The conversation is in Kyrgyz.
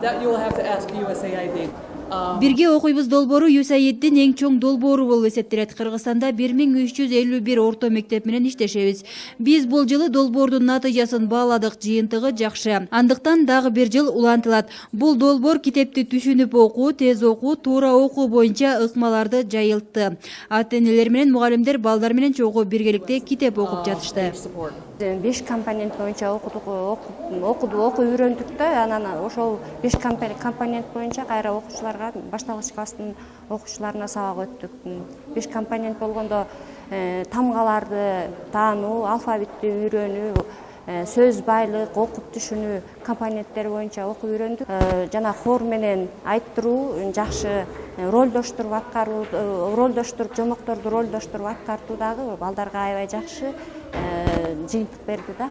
That you will have to ask USAID. Бирге окуйбуз долбоору юсаиддин эң чоң долбоору болуп эсептелет. Кыргызстанда бир миң үч жүз элүү бир орто мектеп менен иштешебиз. Биз бул жылы долбоордун натыйжасын бааладык жыйынтыгы жакшы. Андыктан дагы бир жыл улантылат. Бул долбоор китепти түшүнүп окуу тез окуу туура окуу боюнча ыкмаларды жайылтты. Ата энелер менен мугалимдер балдар менен чогуу биргеликте китеп окуп жатышты. беш компонент боюнча окудук окуду окуп үйрөндүк да анан ошол беш компонент боюнча кайра окуучуларга башталгыч класстын окуучуларына сабак өттүк. Беш компонент болгондо э, тамгаларды таануу алфавитти үйрөнүү э, сөз байлык окуп түшүнүү компоненттери боюнча окуп үйрөндүк. Э, жана хор менен айттыруу жакшы ролдоштуруп аткаруу ролдоштуруп жомокторду ролдоштуруп аткартуу дагы балдарга аябай жакшы жыйынтык берди да